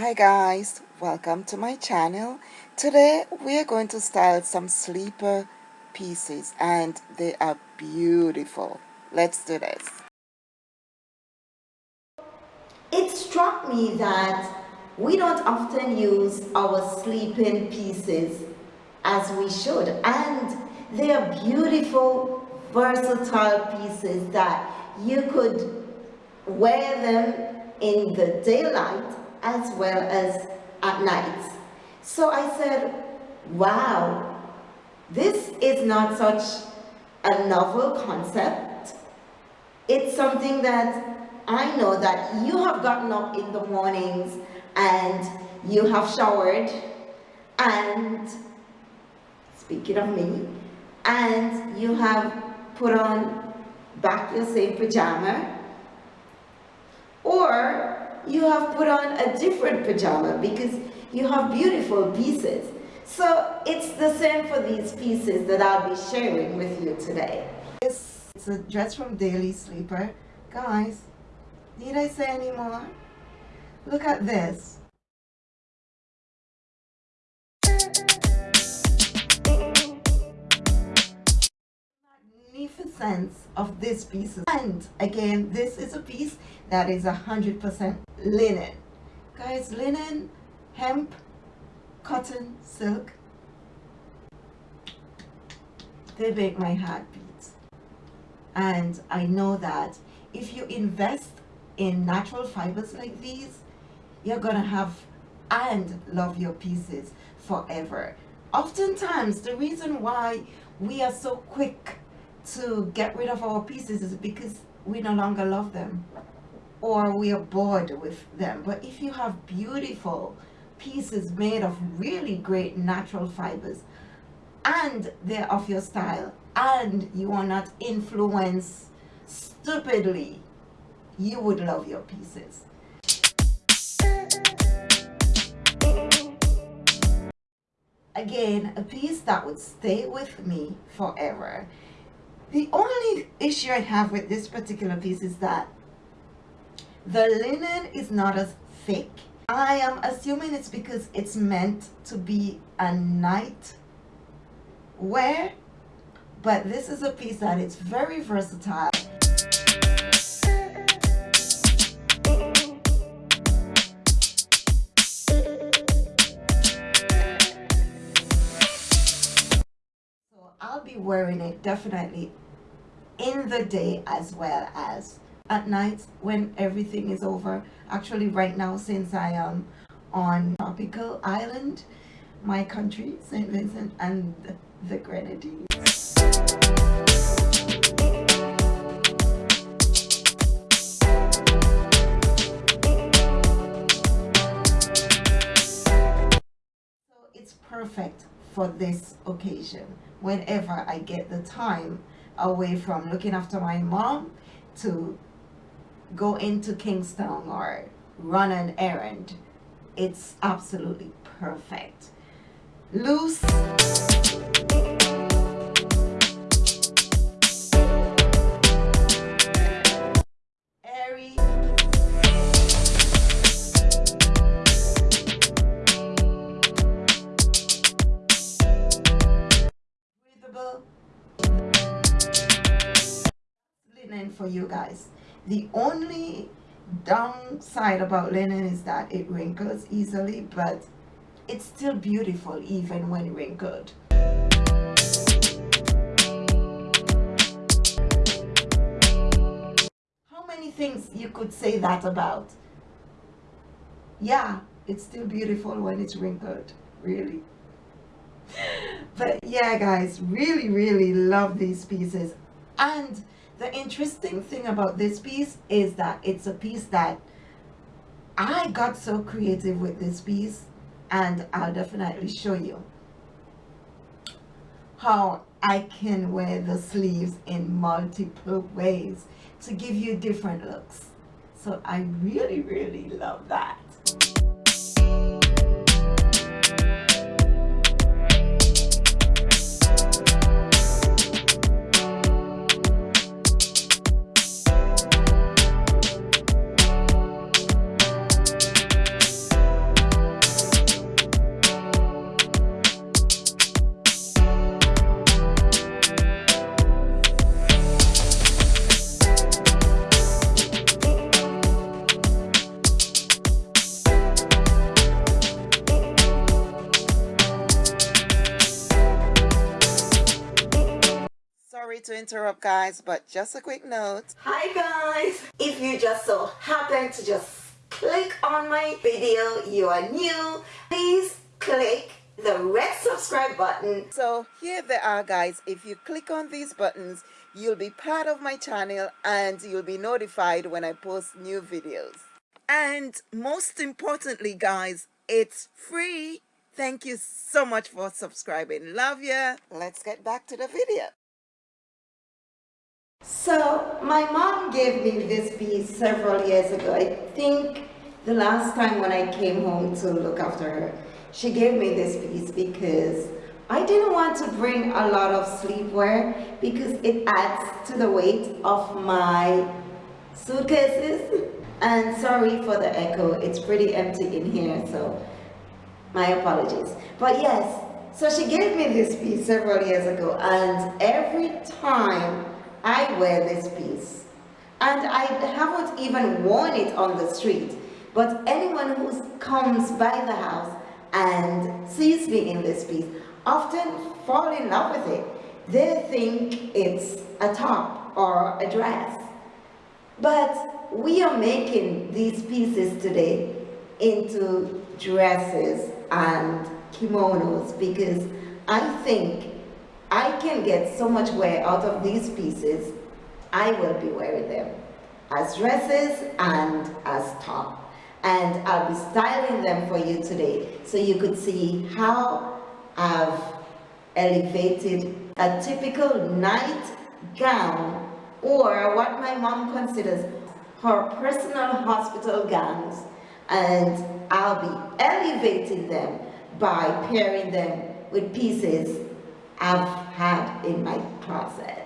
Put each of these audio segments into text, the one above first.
Hi guys, welcome to my channel. Today we are going to style some sleeper pieces and they are beautiful. Let's do this. It struck me that we don't often use our sleeping pieces as we should and they are beautiful versatile pieces that you could wear them in the daylight as well as at night. So I said, wow, this is not such a novel concept. It's something that I know that you have gotten up in the mornings and you have showered and speaking of me and you have put on back your same pajama or you have put on a different pajama because you have beautiful pieces. So it's the same for these pieces that I'll be sharing with you today. This is a dress from Daily Sleeper. Guys, need I say any more? Look at this. Magnificence of this piece. And again this is a piece that is hundred percent linen. Guys linen hemp cotton silk. They make my heart beat and I know that if you invest in natural fibers like these you're gonna have and love your pieces forever. Oftentimes the reason why we are so quick to get rid of our pieces is because we no longer love them. Or we are bored with them. But if you have beautiful pieces made of really great natural fibers and they're of your style and you are not influenced stupidly you would love your pieces. Again a piece that would stay with me forever the only issue I have with this particular piece is that the linen is not as thick. I am assuming it's because it's meant to be a night wear, but this is a piece that is very versatile. I'll be wearing it definitely in the day as well as at night when everything is over actually right now since I am on tropical island my country St. Vincent and the Grenadines so it's perfect for this occasion whenever I get the time away from looking after my mom to go into Kingston or run an errand. It's absolutely perfect. Loose. For you guys. The only downside about linen is that it wrinkles easily but it's still beautiful even when wrinkled. How many things you could say that about? Yeah it's still beautiful when it's wrinkled. Really? But yeah guys really really love these pieces. And the interesting thing about this piece is that it's a piece that I got so creative with this piece and I'll definitely show you how I can wear the sleeves in multiple ways to give you different looks. So I really, really love that. Sorry to interrupt guys, but just a quick note. Hi guys! If you just so happen to just click on my video, you are new, please click the red subscribe button. So here they are guys, if you click on these buttons, you'll be part of my channel and you'll be notified when I post new videos. And most importantly guys, it's free. Thank you so much for subscribing. Love ya. Let's get back to the video. So my mom gave me this piece several years ago. I think the last time when I came home to look after her, she gave me this piece because I didn't want to bring a lot of sleepwear because it adds to the weight of my suitcases. And sorry for the echo, it's pretty empty in here, so my apologies. But yes, so she gave me this piece several years ago and every time I wear this piece, and I haven't even worn it on the street, but anyone who comes by the house and sees me in this piece often fall in love with it. They think it's a top or a dress. But we are making these pieces today into dresses and kimonos because I think I can get so much wear out of these pieces, I will be wearing them as dresses and as top. And I'll be styling them for you today so you could see how I've elevated a typical night gown or what my mom considers her personal hospital gowns. And I'll be elevating them by pairing them with pieces I've had in my closet.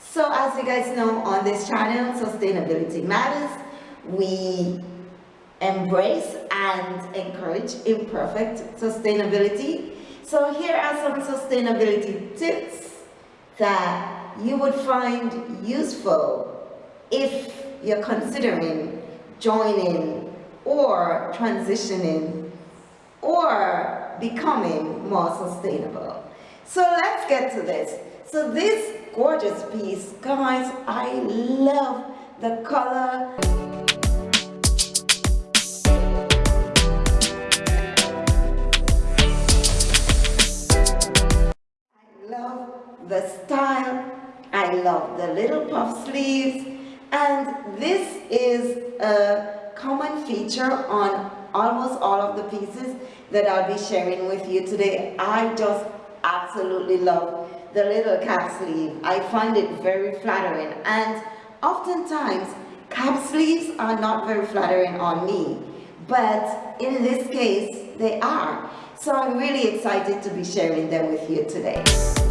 So as you guys know on this channel, Sustainability Matters, we embrace and encourage imperfect sustainability. So here are some sustainability tips that you would find useful if you're considering joining or transitioning or becoming more sustainable. So let's get to this. So this gorgeous piece, guys, I love the color. I love the style. I love the little puff sleeves. And this is a common feature on almost all of the pieces that I'll be sharing with you today. I just absolutely love the little cap sleeve. I find it very flattering and oftentimes cap sleeves are not very flattering on me but in this case they are. So I'm really excited to be sharing them with you today.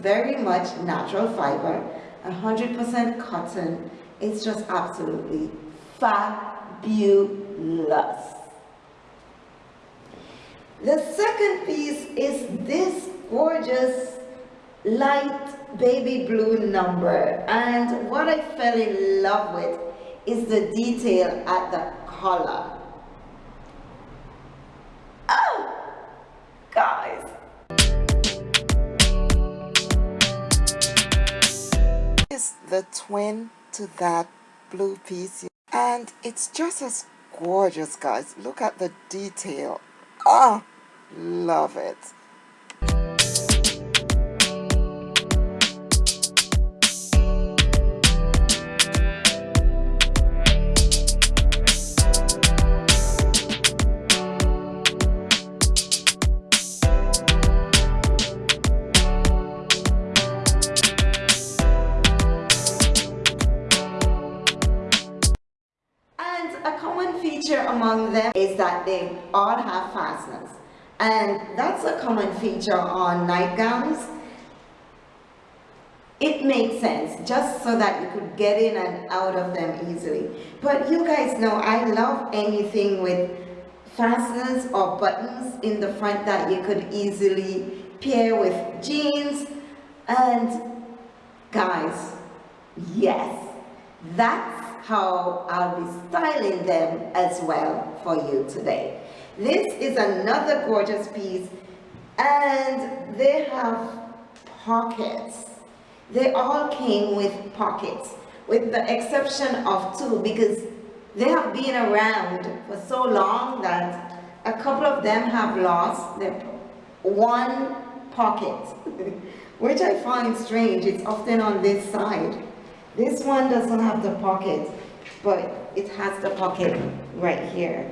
Very much natural fiber 100% cotton. It's just absolutely fabulous. The second piece is this gorgeous light baby blue number. And what I fell in love with is the detail at the collar. Is the twin to that blue piece. And it's just as gorgeous guys. Look at the detail. Ah love it that they all have fasteners. And that's a common feature on nightgowns. It makes sense, just so that you could get in and out of them easily. But you guys know I love anything with fasteners or buttons in the front that you could easily pair with jeans. And guys, yes, that's how I'll be styling them as well for you today. This is another gorgeous piece and they have pockets. They all came with pockets with the exception of two because they have been around for so long that a couple of them have lost their one pocket which I find strange. It's often on this side. This one doesn't have the pocket, but it has the pocket right here.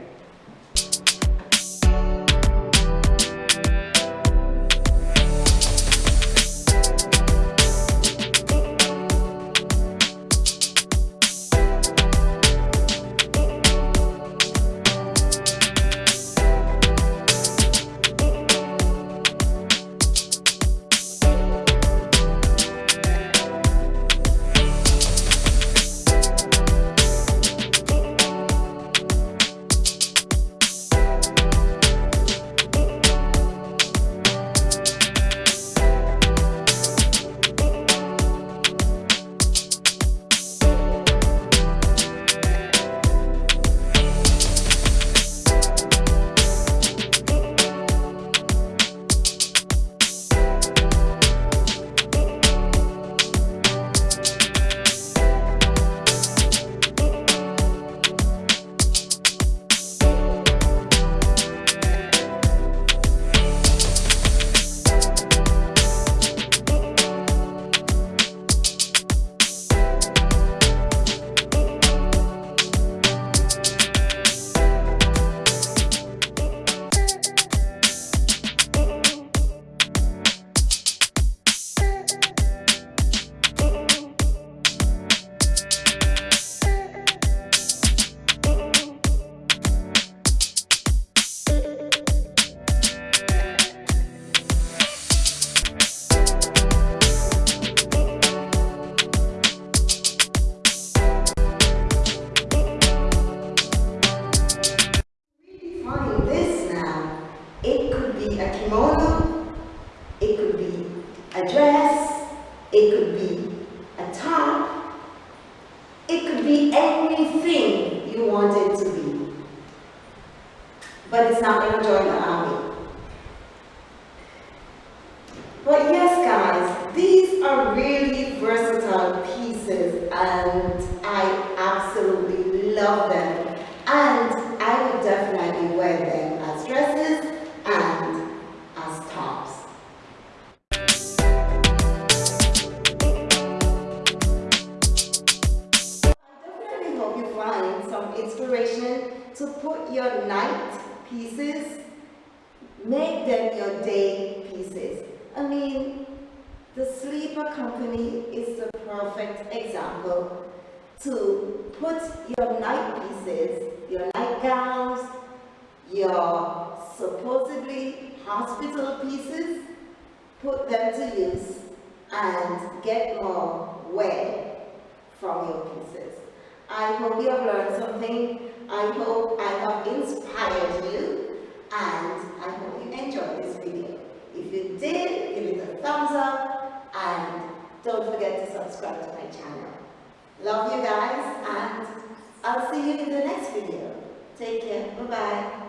Going to join the army. But yes, guys, these are really versatile pieces and make them your day pieces. I mean, the sleeper company is the perfect example to put your night pieces, your nightgowns, your supposedly hospital pieces, put them to use and get more wear from your pieces. I hope you have learned something I hope I have inspired you and I hope you enjoyed this video. If you did, give it a thumbs up and don't forget to subscribe to my channel. Love you guys and I'll see you in the next video. Take care. Bye-bye.